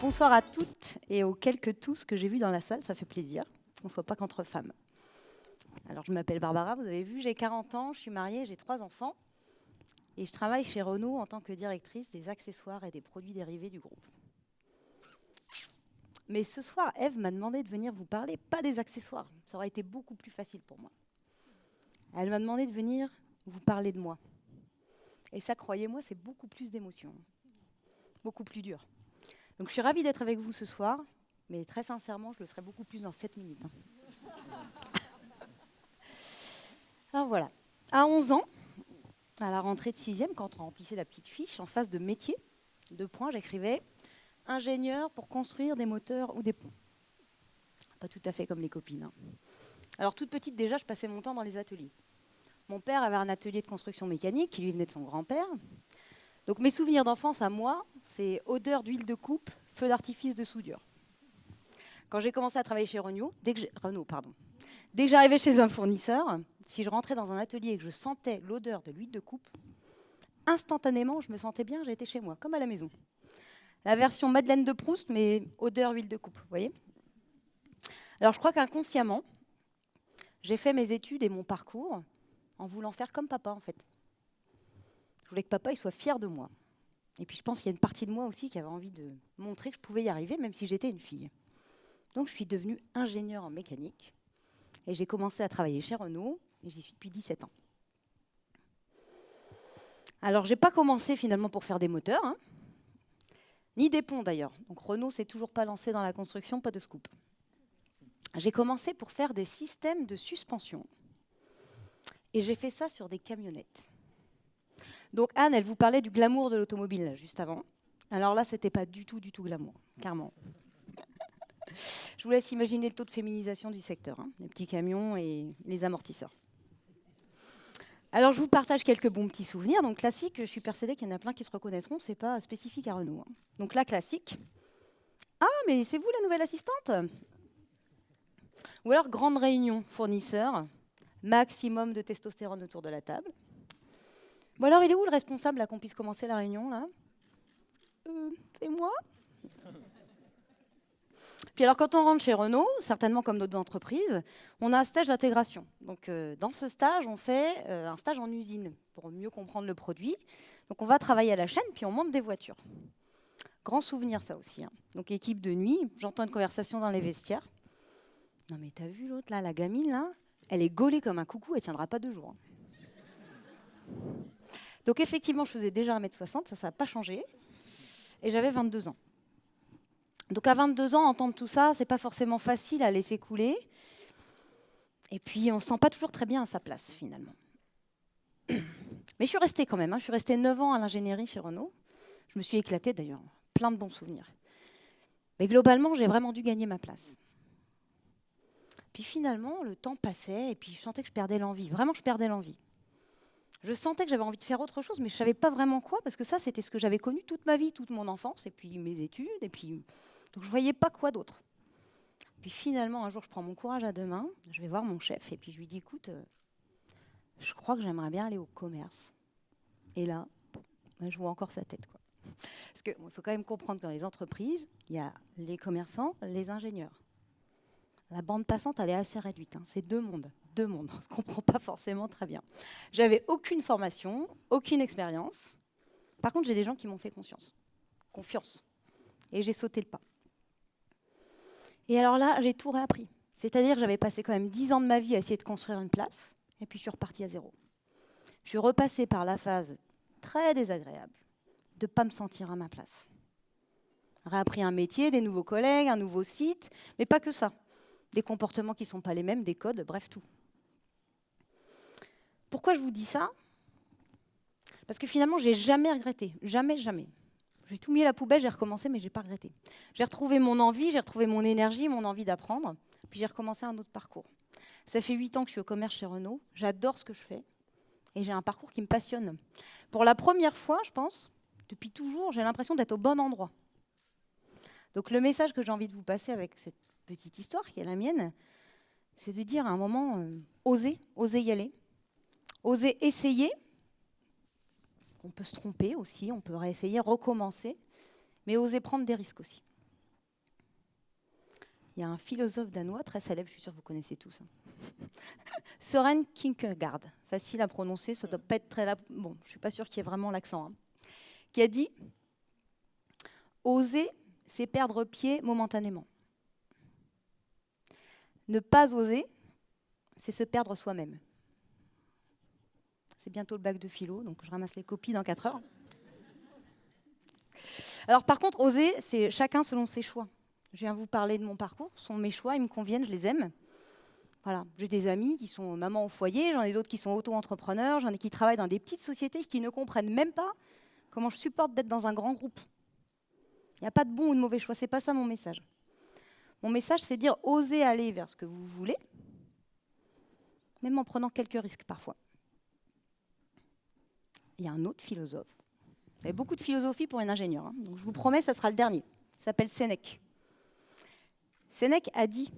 Bonsoir à toutes et aux quelques tous que j'ai vus dans la salle, ça fait plaisir qu'on ne soit pas qu'entre femmes. Alors je m'appelle Barbara, vous avez vu, j'ai 40 ans, je suis mariée, j'ai trois enfants et je travaille chez Renault en tant que directrice des accessoires et des produits dérivés du groupe. Mais ce soir, Eve m'a demandé de venir vous parler, pas des accessoires, ça aurait été beaucoup plus facile pour moi. Elle m'a demandé de venir vous parler de moi. Et ça, croyez-moi, c'est beaucoup plus d'émotion, beaucoup plus dur. Donc je suis ravie d'être avec vous ce soir, mais très sincèrement, je le serai beaucoup plus dans 7 minutes. hein. Alors voilà, à 11 ans, à la rentrée de 6e, quand on remplissait la petite fiche, en face de métier, deux points, j'écrivais ingénieur pour construire des moteurs ou des ponts. Pas tout à fait comme les copines. hein. Alors toute petite déjà, je passais mon temps dans les ateliers. Mon père avait un atelier de construction mécanique qui lui venait de son grand-père. Donc mes souvenirs d'enfance à moi, c'est odeur d'huile de coupe, feu d'artifice de soudure. Quand j'ai commencé à travailler chez Renault, dès que pardon, dès que j'arrivais chez un fournisseur, si je rentrais dans un atelier et que je sentais l'odeur de l'huile de coupe, instantanément, je me sentais bien, j'étais chez moi, comme à la maison. La version Madeleine de Proust, mais odeur huile de coupe, voyez Alors je crois qu'inconsciemment, j'ai fait mes études et mon parcours en voulant faire comme papa, en fait. Je voulais que papa soit fier de moi. Et puis je pense qu'il y a une partie de moi aussi qui avait envie de montrer que je pouvais y arriver, même si j'étais une fille. Donc je suis devenue ingénieure en mécanique et j'ai commencé à travailler chez Renault et j'y suis depuis 17 ans. Alors j'ai pas commencé finalement pour faire des moteurs, hein, ni des ponts d'ailleurs. Donc Renault s'est toujours pas lancé dans la construction, pas de scoop. J'ai commencé pour faire des systèmes de suspension et j'ai fait ça sur des camionnettes. Donc Anne, elle vous parlait du glamour de l'automobile juste avant. Alors là, c'était pas du tout, du tout glamour, clairement. Je vous laisse imaginer le taux de féminisation du secteur, hein, les petits camions et les amortisseurs. Alors je vous partage quelques bons petits souvenirs. Donc classique, je suis persuadée qu'il y en a plein qui se reconnaîtront, c'est pas spécifique à Renault. hein. Donc là, classique. Ah, mais c'est vous la nouvelle assistante? Ou alors grande réunion, fournisseur, maximum de testostérone autour de la table. Bon alors, il est où le responsable là qu'on puisse commencer la réunion là? Euh, C'est moi Puis alors, quand on rentre chez Renault, certainement comme d'autres entreprises, on a un stage d'intégration. Donc, euh, dans ce stage, on fait euh, un stage en usine pour mieux comprendre le produit. Donc, on va travailler à la chaîne, puis on monte des voitures. Grand souvenir, ça aussi. hein. Donc, équipe de nuit, j'entends une conversation dans les vestiaires. Non, mais t'as vu l'autre là, la gamine là? Elle est gaulée comme un coucou, elle tiendra pas deux jours. hein. Donc effectivement, je faisais déjà 1m60, ça, ça n'a pas changé. Et j'avais 22 ans. Donc à 22 ans, entendre tout ça, c'est pas forcément facile à laisser couler. Et puis, on ne se sent pas toujours très bien à sa place, finalement. Mais je suis restée quand même. hein. Je suis restée 9 ans à l'ingénierie chez Renault. Je me suis éclatée d'ailleurs. Plein de bons souvenirs. Mais globalement, j'ai vraiment dû gagner ma place. Puis finalement, le temps passait et puis je sentais que je perdais l'envie. Vraiment, je perdais l'envie. Je sentais que j'avais envie de faire autre chose, mais je ne savais pas vraiment quoi, parce que ça, c'était ce que j'avais connu toute ma vie, toute mon enfance, et puis mes études, et puis... Donc je ne voyais pas quoi d'autre. Puis finalement, un jour, je prends mon courage à deux mains, je vais voir mon chef, et puis je lui dis, écoute, euh, je crois que j'aimerais bien aller au commerce. Et là, je vois encore sa tête. Quoi. Parce qu'il faut quand même comprendre que dans les entreprises, il y a les commerçants, les ingénieurs. La bande passante, elle est assez réduite. hein. C'est deux mondes. Deux mondes. On ne se comprend pas forcément très bien. J'avais aucune formation, aucune expérience. Par contre, j'ai des gens qui m'ont fait conscience. Confiance. Et j'ai sauté le pas. Et alors là, j'ai tout réappris. C'est-à-dire que j'avais passé quand même dix ans de ma vie à essayer de construire une place, et puis je suis repartie à zéro. Je suis repassée par la phase très désagréable de ne pas me sentir à ma place. Réappris un métier, des nouveaux collègues, un nouveau site, mais pas que ça. Des comportements qui ne sont pas les mêmes, des codes, bref, tout. Pourquoi je vous dis ça? Parce que finalement, j'ai jamais regretté. Jamais, jamais. J'ai tout mis à la poubelle, j'ai recommencé, mais j'ai pas regretté. J'ai retrouvé mon envie, j'ai retrouvé mon énergie, mon envie d'apprendre, puis j'ai recommencé un autre parcours. Ça fait huit ans que je suis au commerce chez Renault, j'adore ce que je fais, et j'ai un parcours qui me passionne. Pour la première fois, je pense, depuis toujours, j'ai l'impression d'être au bon endroit. Donc le message que j'ai envie de vous passer avec cette petite histoire qui est la mienne, c'est de dire à un moment, euh, osez, osez y aller, osez essayer. On peut se tromper aussi, on peut réessayer, recommencer, mais osez prendre des risques aussi. il y a un philosophe danois très célèbre, je suis sûre que vous connaissez tous. Hein. Søren Kierkegaard, facile à prononcer, ça doit pas être très... Bon, je suis pas sûre qu'il y ait vraiment l'accent. Hein, qui a dit « Oser, c'est perdre pied momentanément. Ne pas oser, c'est se perdre soi-même. » Bientôt le bac de philo, donc je ramasse les copies dans 4 heures. Alors par contre, oser, c'est chacun selon ses choix. Je viens vous parler de mon parcours, ce sont mes choix, ils me conviennent, je les aime. Voilà, j'ai des amis qui sont mamans au foyer, j'en ai d'autres qui sont auto-entrepreneurs, j'en ai qui travaillent dans des petites sociétés qui ne comprennent même pas comment je supporte d'être dans un grand groupe. Il n'y a pas de bon ou de mauvais choix, c'est pas ça mon message. Mon message, c'est dire oser aller vers ce que vous voulez, même en prenant quelques risques parfois. Il y a un autre philosophe. Vous avez beaucoup de philosophie pour une ingénieure, hein. donc je vous promets, ça sera le dernier. Il s'appelle Sénèque. Sénèque a dit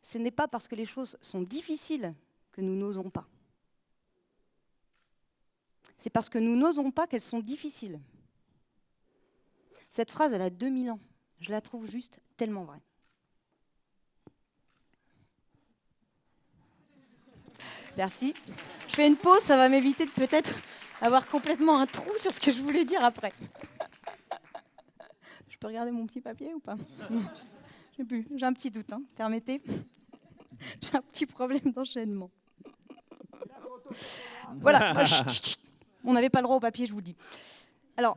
Ce n'est pas parce que les choses sont difficiles que nous n'osons pas. C'est parce que nous n'osons pas qu'elles sont difficiles. Cette phrase, elle a 2000 ans. Je la trouve juste tellement vraie. Merci. Je fais une pause, ça va m'éviter de peut-être avoir complètement un trou sur ce que je voulais dire après. Je peux regarder mon petit papier ou pas? J'ai un petit doute, hein, permettez. j'ai un petit problème d'enchaînement. voilà. On n'avait pas le droit au papier, je vous dis. Alors,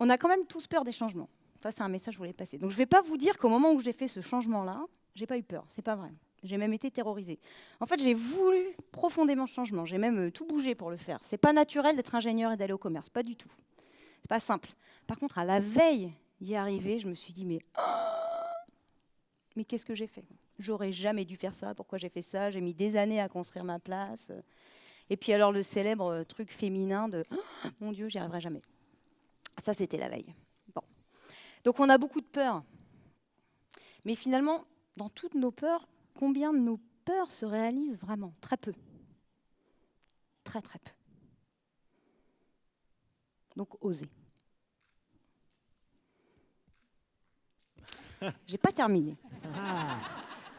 on a quand même tous peur des changements. Ça, c'est un message que je voulais passer. Donc, je ne vais pas vous dire qu'au moment où j'ai fait ce changement-là, j'ai pas eu peur. C'est pas vrai. J'ai même été terrorisée. En fait, j'ai voulu profondément changement. J'ai même euh, tout bougé pour le faire. C'est pas naturel d'être ingénieur et d'aller au commerce, pas du tout. C'est pas simple. Par contre, à la veille d'y arriver, je me suis dit, mais, mais qu'est-ce que j'ai fait? J'aurais jamais dû faire ça. Pourquoi j'ai fait ça? J'ai mis des années à construire ma place. Et puis alors le célèbre truc féminin de mon Dieu, j'y arriverai jamais. Ça, c'était la veille. Bon. Donc on a beaucoup de peurs. Mais finalement, dans toutes nos peurs, combien de nos peurs se réalisent vraiment Très peu. Très très peu. Donc oser. J'ai pas terminé. Ah.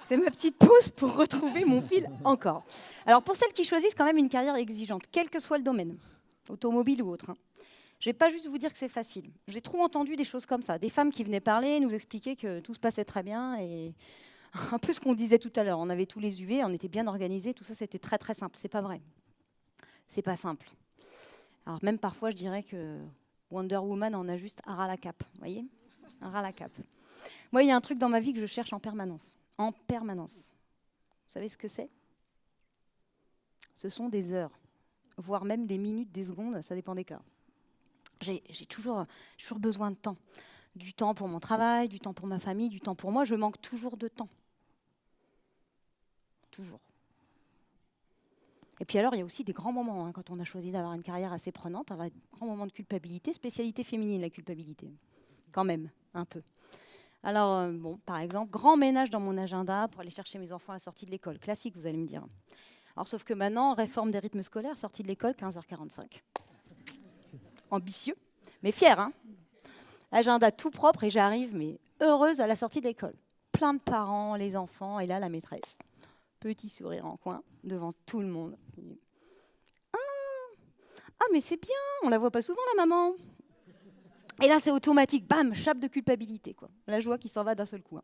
C'est ma petite pause pour retrouver mon fil encore. Alors pour celles qui choisissent quand même une carrière exigeante, quel que soit le domaine, automobile ou autre, hein, je ne vais pas juste vous dire que c'est facile. J'ai trop entendu des choses comme ça, des femmes qui venaient parler, nous expliquer que tout se passait très bien et un peu ce qu'on disait tout à l'heure. On avait tous les UV, on était bien organisés, tout ça c'était très très simple. C'est pas vrai. C'est pas simple. Alors même parfois je dirais que Wonder Woman en a juste un ras la cape, voyez, un ras la cape. Moi, il y a un truc dans ma vie que je cherche en permanence. En permanence. Vous savez ce que c'est? Ce sont des heures, voire même des minutes, des secondes, ça dépend des cas. J'ai toujours, toujours besoin de temps. Du temps pour mon travail, du temps pour ma famille, du temps pour moi. Je manque toujours de temps. Toujours. Et puis alors, il y a aussi des grands moments, hein, quand on a choisi d'avoir une carrière assez prenante, un grand moment de culpabilité, spécialité féminine, la culpabilité. Quand même, un peu. Alors, euh, bon, par exemple, grand ménage dans mon agenda pour aller chercher mes enfants à la sortie de l'école. Classique, vous allez me dire. Alors, sauf que maintenant, réforme des rythmes scolaires, sortie de l'école, 15h45. Ambitieux, mais fier, hein Agenda tout propre et j'arrive, mais heureuse à la sortie de l'école. Plein de parents, les enfants, et là, la maîtresse. Petit sourire en coin, devant tout le monde. Ah, ah mais c'est bien, on la voit pas souvent, la maman. Et là, c'est automatique, bam, chape de culpabilité, quoi. La joie qui s'en va d'un seul coup. Hein.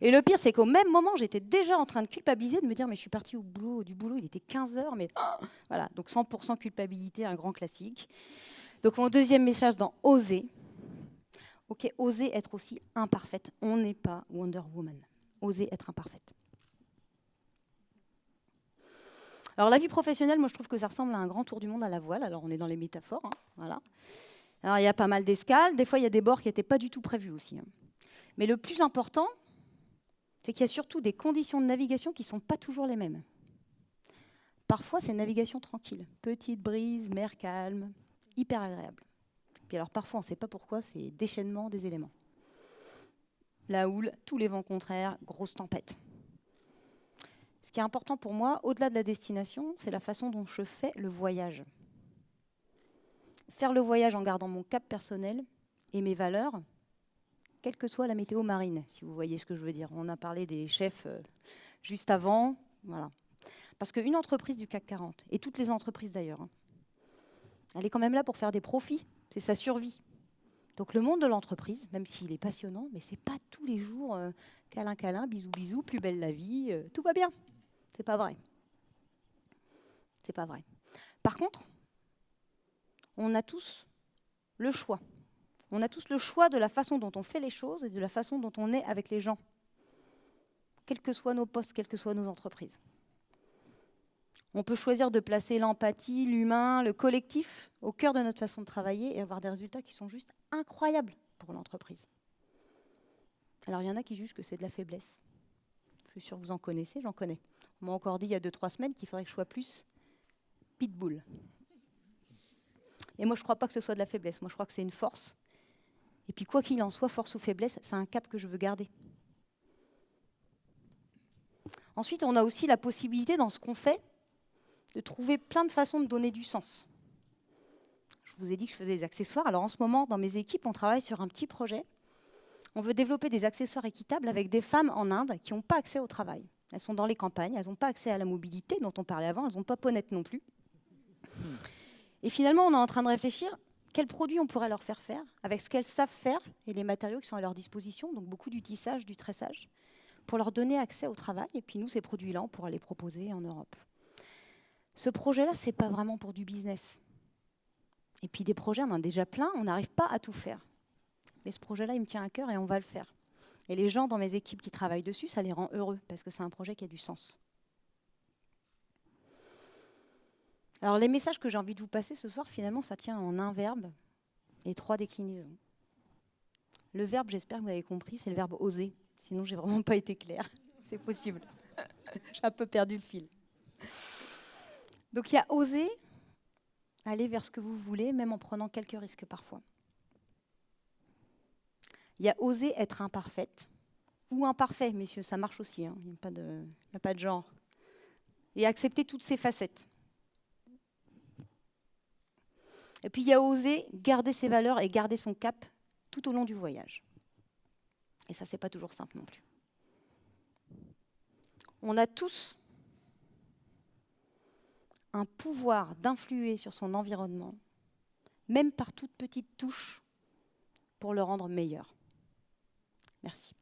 Et le pire, c'est qu'au même moment, j'étais déjà en train de culpabiliser, de me dire, mais je suis partie au boulot, du boulot, il était 15 heures, mais voilà. Donc 100% culpabilité, un grand classique. Donc mon deuxième message dans oser, ok, oser être aussi imparfaite. On n'est pas Wonder Woman. Oser être imparfaite. Alors la vie professionnelle, moi je trouve que ça ressemble à un grand tour du monde à la voile. Alors on est dans les métaphores, hein, voilà. Alors il y a pas mal d'escales, des fois il y a des bords qui n'étaient pas du tout prévus aussi. Hein. Mais le plus important, c'est qu'il y a surtout des conditions de navigation qui ne sont pas toujours les mêmes. Parfois c'est navigation tranquille, petite brise, mer calme, hyper agréable. Puis alors parfois on ne sait pas pourquoi, c'est déchaînement des éléments. La houle, tous les vents contraires, grosse tempête. Qui est important pour moi, au-delà de la destination, c'est la façon dont je fais le voyage faire le voyage en gardant mon cap personnel et mes valeurs, quelle que soit la météo marine, si vous voyez ce que je veux dire. On a parlé des chefs euh, juste avant. Voilà. Parce qu'une entreprise du CAC 40, et toutes les entreprises d'ailleurs, hein, elle est quand même là pour faire des profits. C'est sa survie. Donc le monde de l'entreprise, même s'il est passionnant, mais c'est pas tous les jours euh, câlin câlin, bisous bisous, plus belle la vie, euh, tout va bien. C'est pas vrai. C'est pas vrai. Par contre, on a tous le choix. On a tous le choix de la façon dont on fait les choses et de la façon dont on est avec les gens, quels que soient nos postes, quelles que soient nos entreprises. On peut choisir de placer l'empathie, l'humain, le collectif au cœur de notre façon de travailler et avoir des résultats qui sont juste incroyables pour l'entreprise. Alors il y en a qui jugent que c'est de la faiblesse. Je suis sûre que vous en connaissez, j'en connais. On m'a encore dit il y a 2-3 semaines qu'il faudrait que je sois plus pitbull. Et moi je ne crois pas que ce soit de la faiblesse, moi je crois que c'est une force. Et puis quoi qu'il en soit, force ou faiblesse, c'est un cap que je veux garder. Ensuite, on a aussi la possibilité dans ce qu'on fait de trouver plein de façons de donner du sens. Je vous ai dit que je faisais des accessoires. Alors en ce moment, dans mes équipes, on travaille sur un petit projet. On veut développer des accessoires équitables avec des femmes en Inde qui n'ont pas accès au travail. Elles sont dans les campagnes, elles n'ont pas accès à la mobilité dont on parlait avant, elles n'ont pas ponette non plus. Et finalement, on est en train de réfléchir quels produits on pourrait leur faire faire avec ce qu'elles savent faire et les matériaux qui sont à leur disposition, donc beaucoup du tissage, du tressage, pour leur donner accès au travail. Et puis nous, ces produits-là, on pourra les proposer en Europe. Ce projet-là, ce n'est pas vraiment pour du business. Et puis des projets, on en a déjà plein, on n'arrive pas à tout faire. Mais ce projet-là, il me tient à cœur et on va le faire. Et les gens dans mes équipes qui travaillent dessus, ça les rend heureux parce que c'est un projet qui a du sens. Alors les messages que j'ai envie de vous passer ce soir, finalement, ça tient en un verbe et trois déclinaisons. Le verbe, j'espère que vous avez compris, c'est le verbe oser. Sinon, j'ai vraiment pas été claire. C'est possible. j'ai un peu perdu le fil. Donc il y a oser aller vers ce que vous voulez, même en prenant quelques risques parfois. Il y a oser être imparfaite, ou imparfait, messieurs, ça marche aussi, hein. il n'y a, pas de genre. Et accepter toutes ces facettes. Et puis il y a oser garder ses valeurs et garder son cap tout au long du voyage. Et ça, c'est pas toujours simple non plus. On a tous un pouvoir d'influer sur son environnement, même par toute petite touche, pour le rendre meilleur. Merci.